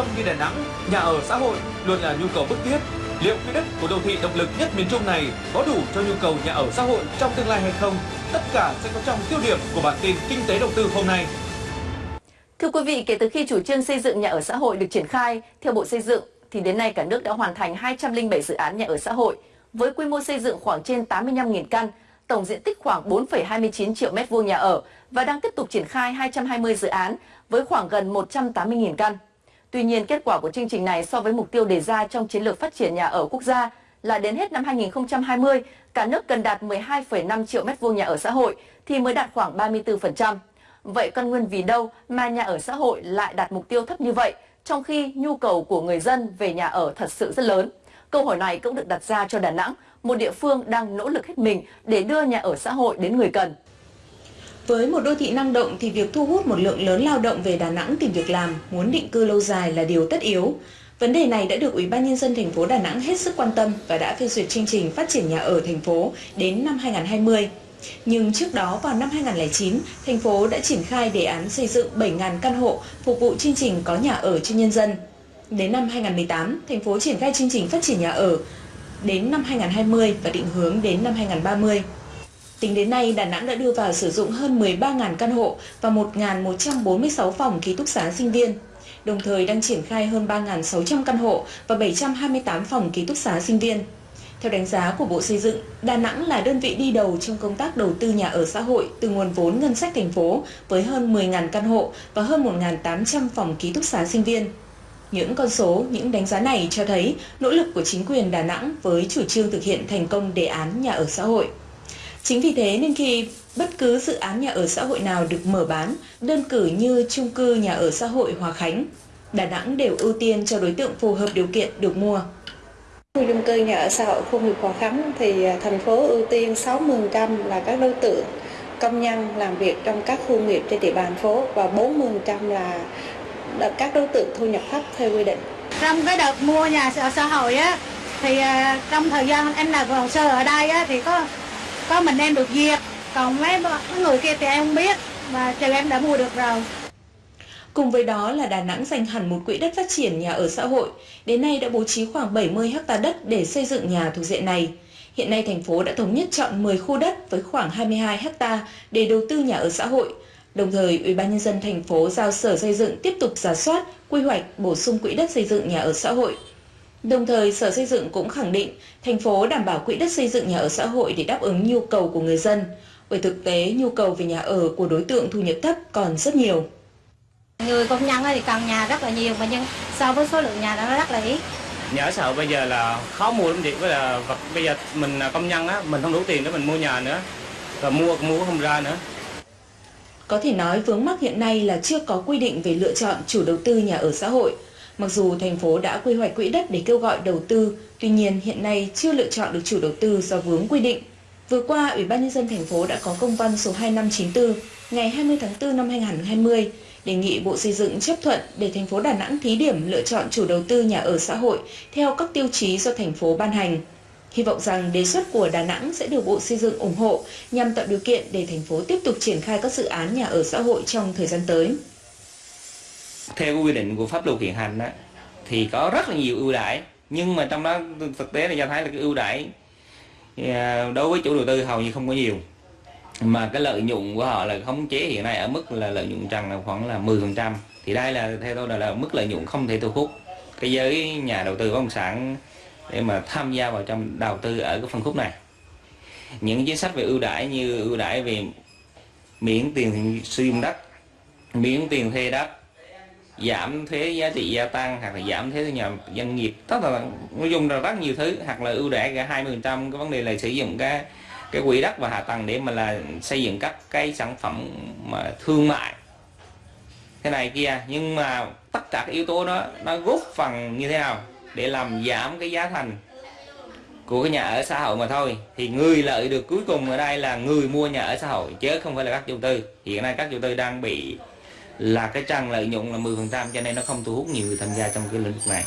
tâm như Đà Nẵng, nhà ở xã hội luôn là nhu cầu bức thiết. Liệu quỹ đất của đô thị động lực nhất miền Trung này có đủ cho nhu cầu nhà ở xã hội trong tương lai hay không? Tất cả sẽ có trong tiêu điểm của bản tin Kinh tế đầu tư hôm nay. Thưa quý vị, kể từ khi chủ trương xây dựng nhà ở xã hội được triển khai theo Bộ Xây dựng, thì đến nay cả nước đã hoàn thành 207 dự án nhà ở xã hội với quy mô xây dựng khoảng trên 85.000 căn, tổng diện tích khoảng 4,29 triệu mét vuông nhà ở và đang tiếp tục triển khai 220 dự án với khoảng gần 180.000 căn. Tuy nhiên, kết quả của chương trình này so với mục tiêu đề ra trong chiến lược phát triển nhà ở quốc gia là đến hết năm 2020, cả nước cần đạt 12,5 triệu mét vuông nhà ở xã hội thì mới đạt khoảng 34%. Vậy căn nguyên vì đâu mà nhà ở xã hội lại đạt mục tiêu thấp như vậy, trong khi nhu cầu của người dân về nhà ở thật sự rất lớn? Câu hỏi này cũng được đặt ra cho Đà Nẵng, một địa phương đang nỗ lực hết mình để đưa nhà ở xã hội đến người cần. Với một đô thị năng động thì việc thu hút một lượng lớn lao động về Đà Nẵng tìm việc làm, muốn định cư lâu dài là điều tất yếu. Vấn đề này đã được Ủy ban nhân dân thành phố Đà Nẵng hết sức quan tâm và đã phê duyệt chương trình phát triển nhà ở thành phố đến năm 2020. Nhưng trước đó vào năm 2009, thành phố đã triển khai đề án xây dựng 7.000 căn hộ phục vụ chương trình có nhà ở cho nhân dân. Đến năm 2018, thành phố triển khai chương trình phát triển nhà ở đến năm 2020 và định hướng đến năm 2030. Tính đến nay, Đà Nẵng đã đưa vào sử dụng hơn 13.000 căn hộ và 1.146 phòng ký túc xá sinh viên, đồng thời đang triển khai hơn 3.600 căn hộ và 728 phòng ký túc xá sinh viên. Theo đánh giá của Bộ Xây dựng, Đà Nẵng là đơn vị đi đầu trong công tác đầu tư nhà ở xã hội từ nguồn vốn ngân sách thành phố với hơn 10.000 căn hộ và hơn 1.800 phòng ký túc xá sinh viên. Những con số, những đánh giá này cho thấy nỗ lực của chính quyền Đà Nẵng với chủ trương thực hiện thành công đề án nhà ở xã hội. Chính vì thế nên khi bất cứ dự án nhà ở xã hội nào được mở bán, đơn cử như chung cư nhà ở xã hội Hòa Khánh, Đà Nẵng đều ưu tiên cho đối tượng phù hợp điều kiện được mua. Khu chung cư nhà ở xã hội khu nghiệp Hòa Khánh thì à, thành phố ưu tiên 60% là các đối tượng công nhân làm việc trong các khu nghiệp trên địa bàn phố và 40% là các đối tượng thu nhập thấp theo quy định. Trong cái đợt mua nhà ở xã hội á thì à, trong thời gian em làm hồ sơ ở đây á thì có có mình em được duyệt, còn mấy người kia thì em không biết và trừ em đã mua được rồi. Cùng với đó là Đà Nẵng dành hẳn một quỹ đất phát triển nhà ở xã hội, đến nay đã bố trí khoảng 70 ha đất để xây dựng nhà thuộc diện này. Hiện nay thành phố đã thống nhất chọn 10 khu đất với khoảng 22 ha để đầu tư nhà ở xã hội. Đồng thời, Ủy ban nhân dân thành phố giao Sở Xây dựng tiếp tục giả soát, quy hoạch, bổ sung quỹ đất xây dựng nhà ở xã hội. Đồng thời, Sở Xây dựng cũng khẳng định thành phố đảm bảo quỹ đất xây dựng nhà ở xã hội để đáp ứng nhu cầu của người dân. Bởi thực tế, nhu cầu về nhà ở của đối tượng thu nhập thấp còn rất nhiều. Người công nhân thì cần nhà rất là nhiều mà nhưng so với số lượng nhà đó nó rất là ít. Nhà ở xã hội bây giờ là khó mua lắm chị, với là vật bây giờ mình là công nhân á, mình không đủ tiền để mình mua nhà nữa. Và mua cũng mua không ra nữa. Có thể nói vướng mắc hiện nay là chưa có quy định về lựa chọn chủ đầu tư nhà ở xã hội. Mặc dù thành phố đã quy hoạch quỹ đất để kêu gọi đầu tư, tuy nhiên hiện nay chưa lựa chọn được chủ đầu tư do vướng quy định. Vừa qua, Ủy ban nhân dân thành phố đã có công văn số 2594 ngày 20 tháng 4 năm 2020 đề nghị Bộ Xây dựng chấp thuận để thành phố Đà Nẵng thí điểm lựa chọn chủ đầu tư nhà ở xã hội theo các tiêu chí do thành phố ban hành. Hy vọng rằng đề xuất của Đà Nẵng sẽ được Bộ Xây dựng ủng hộ nhằm tạo điều kiện để thành phố tiếp tục triển khai các dự án nhà ở xã hội trong thời gian tới. Theo quy định của pháp luật hiện hành đó, thì có rất là nhiều ưu đãi. Nhưng mà trong đó thực tế là cho thấy là cái ưu đãi à, đối với chủ đầu tư hầu như không có nhiều. Mà cái lợi nhuận của họ là khống chế hiện nay ở mức là lợi nhuận trần là khoảng là 10% thì đây là theo tôi là, là mức lợi nhuận không thể thu hút cái giới nhà đầu tư bất động sản để mà tham gia vào trong đầu tư ở cái phân khúc này. Những chính sách về ưu đãi như ưu đãi về miễn tiền sử dụng đất miễn tiền thuê đất giảm thuế giá trị gia tăng hoặc là giảm thuế thu nhập doanh nghiệp. Tất là nói chung là rất nhiều thứ, hoặc là ưu đãi cả 20% cái vấn đề là sử dụng cái cái quỹ đất và hạ tầng để mà là xây dựng các cái sản phẩm mà thương mại. Thế này kia, nhưng mà tất cả các yếu tố đó, nó góp phần như thế nào để làm giảm cái giá thành của cái nhà ở xã hội mà thôi. Thì người lợi được cuối cùng ở đây là người mua nhà ở xã hội, chứ không phải là các chủ tư. Hiện nay các chủ tư đang bị là cái trang lợi nhuận là 10% cho nên nó không thu hút nhiều người tham gia trong cái lĩnh vực này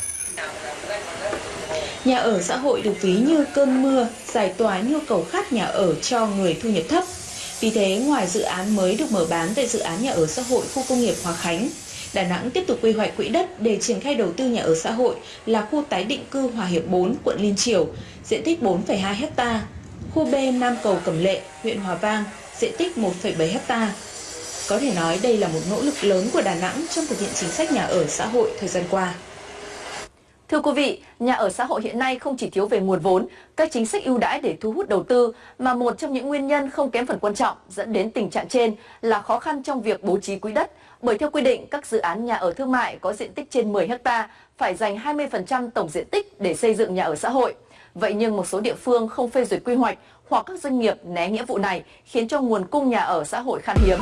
Nhà ở xã hội được ví như cơn mưa, giải tỏa nhu cầu khát nhà ở cho người thu nhập thấp. Vì thế, ngoài dự án mới được mở bán tại dự án nhà ở xã hội khu công nghiệp Hòa Khánh, Đà Nẵng tiếp tục quy hoạch quỹ đất để triển khai đầu tư nhà ở xã hội là khu tái định cư Hòa Hiệp 4, quận Liên Triểu, diện tích 4,2 ha, khu B Nam Cầu Cẩm Lệ, huyện Hòa Vang, diện tích 1,7 ha. Có thể nói đây là một nỗ lực lớn của Đà Nẵng trong thực hiện chính sách nhà ở xã hội thời gian qua. Thưa quý vị, nhà ở xã hội hiện nay không chỉ thiếu về nguồn vốn, các chính sách ưu đãi để thu hút đầu tư, mà một trong những nguyên nhân không kém phần quan trọng dẫn đến tình trạng trên là khó khăn trong việc bố trí quỹ đất. Bởi theo quy định, các dự án nhà ở thương mại có diện tích trên 10 ha phải dành 20% tổng diện tích để xây dựng nhà ở xã hội. Vậy nhưng một số địa phương không phê duyệt quy hoạch hoặc các doanh nghiệp né nghĩa vụ này khiến cho nguồn cung nhà ở xã hội khan hiếm.